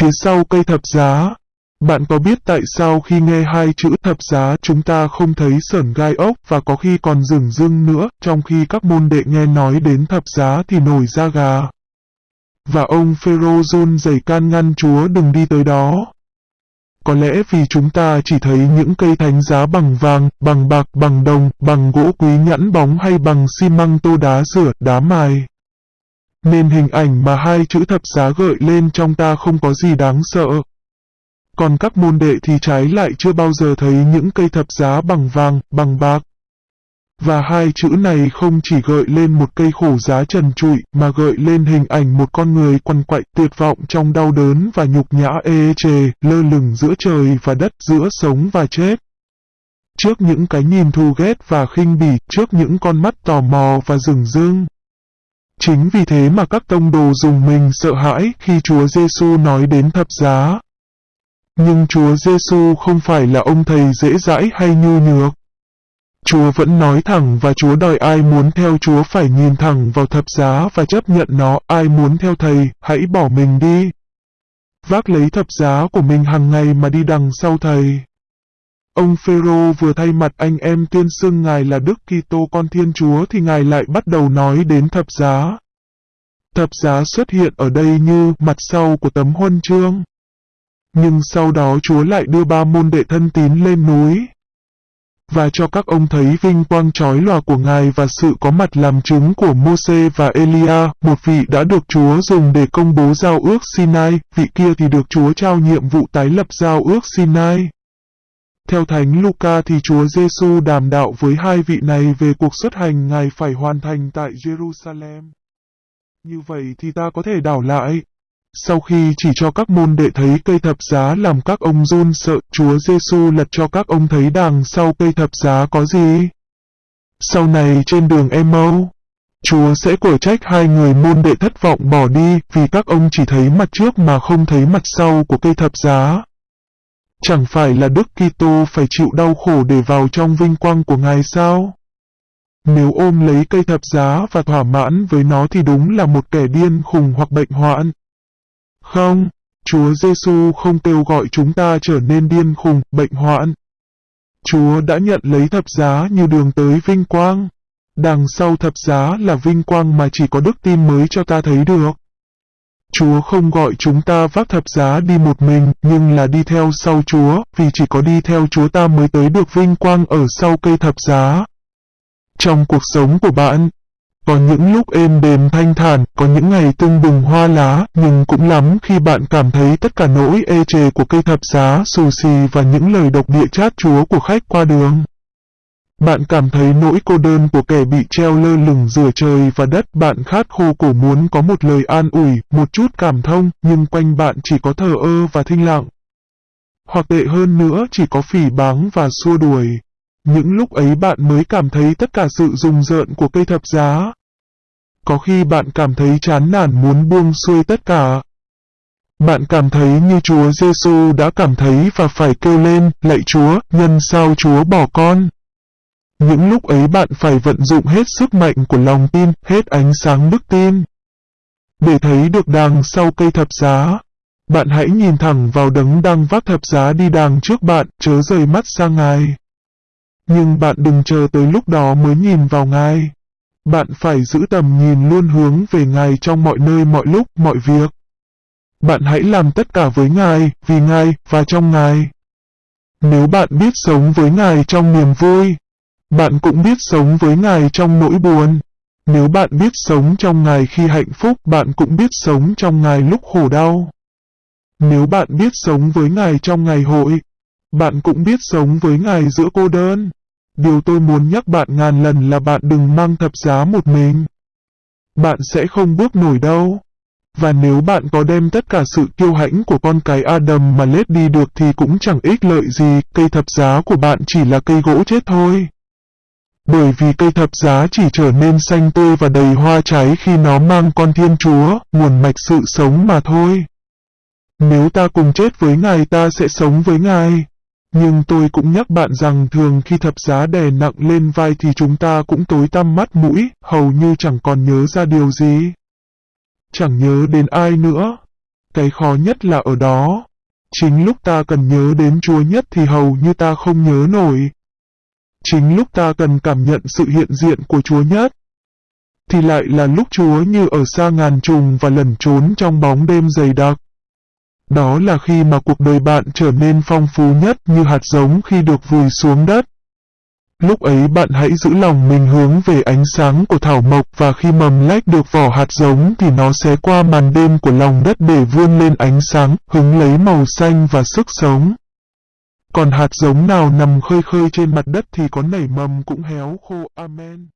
phía sau cây thập giá. Bạn có biết tại sao khi nghe hai chữ thập giá chúng ta không thấy sởn gai ốc và có khi còn rừng rưng nữa, trong khi các môn đệ nghe nói đến thập giá thì nổi da gà. Và ông Phêrô run can ngăn Chúa đừng đi tới đó. Có lẽ vì chúng ta chỉ thấy những cây thánh giá bằng vàng, bằng bạc, bằng đồng, bằng gỗ quý nhẵn bóng hay bằng xi măng tô đá rửa, đá mài. Nên hình ảnh mà hai chữ thập giá gợi lên trong ta không có gì đáng sợ. Còn các môn đệ thì trái lại chưa bao giờ thấy những cây thập giá bằng vàng, bằng bạc. Và hai chữ này không chỉ gợi lên một cây khổ giá trần trụi, mà gợi lên hình ảnh một con người quằn quại tuyệt vọng trong đau đớn và nhục nhã ê chề, lơ lửng giữa trời và đất giữa sống và chết. Trước những cái nhìn thù ghét và khinh bỉ, trước những con mắt tò mò và rừng rưng. Chính vì thế mà các tông đồ dùng mình sợ hãi khi Chúa Giêsu nói đến thập giá. Nhưng Chúa Giêsu không phải là ông thầy dễ dãi hay nhu nhược. Chúa vẫn nói thẳng và Chúa đòi ai muốn theo Chúa phải nhìn thẳng vào thập giá và chấp nhận nó, ai muốn theo Thầy, hãy bỏ mình đi. Vác lấy thập giá của mình hàng ngày mà đi đằng sau Thầy. Ông Phêrô vừa thay mặt anh em tuyên xưng Ngài là Đức Kitô con Thiên Chúa thì Ngài lại bắt đầu nói đến thập giá. Thập giá xuất hiện ở đây như mặt sau của tấm huân chương. Nhưng sau đó Chúa lại đưa ba môn đệ thân tín lên núi, và cho các ông thấy vinh quang trói lòa của Ngài và sự có mặt làm chứng của Môse và Elia, một vị đã được Chúa dùng để công bố giao ước Sinai, vị kia thì được Chúa trao nhiệm vụ tái lập giao ước Sinai. Theo Thánh Luca thì Chúa Giêsu đàm đạo với hai vị này về cuộc xuất hành Ngài phải hoàn thành tại Jerusalem. Như vậy thì ta có thể đảo lại, sau khi chỉ cho các môn đệ thấy cây thập giá làm các ông run sợ, Chúa Giêsu lật cho các ông thấy đằng sau cây thập giá có gì. Sau này trên đường Emau, Chúa sẽ cổ trách hai người môn đệ thất vọng bỏ đi vì các ông chỉ thấy mặt trước mà không thấy mặt sau của cây thập giá. Chẳng phải là Đức Kitô phải chịu đau khổ để vào trong vinh quang của Ngài sao? Nếu ôm lấy cây thập giá và thỏa mãn với nó thì đúng là một kẻ điên khùng hoặc bệnh hoạn. Không, Chúa Giêsu không kêu gọi chúng ta trở nên điên khùng, bệnh hoạn. Chúa đã nhận lấy thập giá như đường tới vinh quang. Đằng sau thập giá là vinh quang mà chỉ có đức tin mới cho ta thấy được. Chúa không gọi chúng ta vác thập giá đi một mình, nhưng là đi theo sau Chúa, vì chỉ có đi theo Chúa ta mới tới được vinh quang ở sau cây thập giá. Trong cuộc sống của bạn, có những lúc êm đềm thanh thản, có những ngày tưng bừng hoa lá, nhưng cũng lắm khi bạn cảm thấy tất cả nỗi ê chề của cây thập giá, xù xì và những lời độc địa chát chúa của khách qua đường. Bạn cảm thấy nỗi cô đơn của kẻ bị treo lơ lửng giữa trời và đất bạn khát khô cổ muốn có một lời an ủi, một chút cảm thông, nhưng quanh bạn chỉ có thờ ơ và thinh lặng. Hoặc tệ hơn nữa chỉ có phỉ báng và xua đuổi. Những lúc ấy bạn mới cảm thấy tất cả sự rùng rợn của cây thập giá. Có khi bạn cảm thấy chán nản muốn buông xuôi tất cả. Bạn cảm thấy như Chúa Giêsu đã cảm thấy và phải kêu lên, lạy Chúa, nhân sao Chúa bỏ con. Những lúc ấy bạn phải vận dụng hết sức mạnh của lòng tin, hết ánh sáng đức tin. Để thấy được đàng sau cây thập giá, bạn hãy nhìn thẳng vào đấng đang vác thập giá đi đàng trước bạn, chớ rời mắt sang Ngài. Nhưng bạn đừng chờ tới lúc đó mới nhìn vào Ngài. Bạn phải giữ tầm nhìn luôn hướng về Ngài trong mọi nơi mọi lúc, mọi việc. Bạn hãy làm tất cả với Ngài, vì Ngài, và trong Ngài. Nếu bạn biết sống với Ngài trong niềm vui, bạn cũng biết sống với Ngài trong nỗi buồn. Nếu bạn biết sống trong Ngài khi hạnh phúc, bạn cũng biết sống trong Ngài lúc khổ đau. Nếu bạn biết sống với Ngài trong ngày hội, bạn cũng biết sống với Ngài giữa cô đơn. Điều tôi muốn nhắc bạn ngàn lần là bạn đừng mang thập giá một mình. Bạn sẽ không bước nổi đâu. Và nếu bạn có đem tất cả sự kiêu hãnh của con cái Adam mà lết đi được thì cũng chẳng ích lợi gì, cây thập giá của bạn chỉ là cây gỗ chết thôi. Bởi vì cây thập giá chỉ trở nên xanh tươi và đầy hoa trái khi nó mang con Thiên Chúa, nguồn mạch sự sống mà thôi. Nếu ta cùng chết với Ngài ta sẽ sống với Ngài. Nhưng tôi cũng nhắc bạn rằng thường khi thập giá đè nặng lên vai thì chúng ta cũng tối tăm mắt mũi, hầu như chẳng còn nhớ ra điều gì. Chẳng nhớ đến ai nữa. Cái khó nhất là ở đó. Chính lúc ta cần nhớ đến Chúa nhất thì hầu như ta không nhớ nổi. Chính lúc ta cần cảm nhận sự hiện diện của Chúa nhất, thì lại là lúc Chúa như ở xa ngàn trùng và lẩn trốn trong bóng đêm dày đặc. Đó là khi mà cuộc đời bạn trở nên phong phú nhất như hạt giống khi được vùi xuống đất. Lúc ấy bạn hãy giữ lòng mình hướng về ánh sáng của thảo mộc và khi mầm lách được vỏ hạt giống thì nó sẽ qua màn đêm của lòng đất để vươn lên ánh sáng, hứng lấy màu xanh và sức sống. Còn hạt giống nào nằm khơi khơi trên mặt đất thì có nảy mầm cũng héo khô. Amen.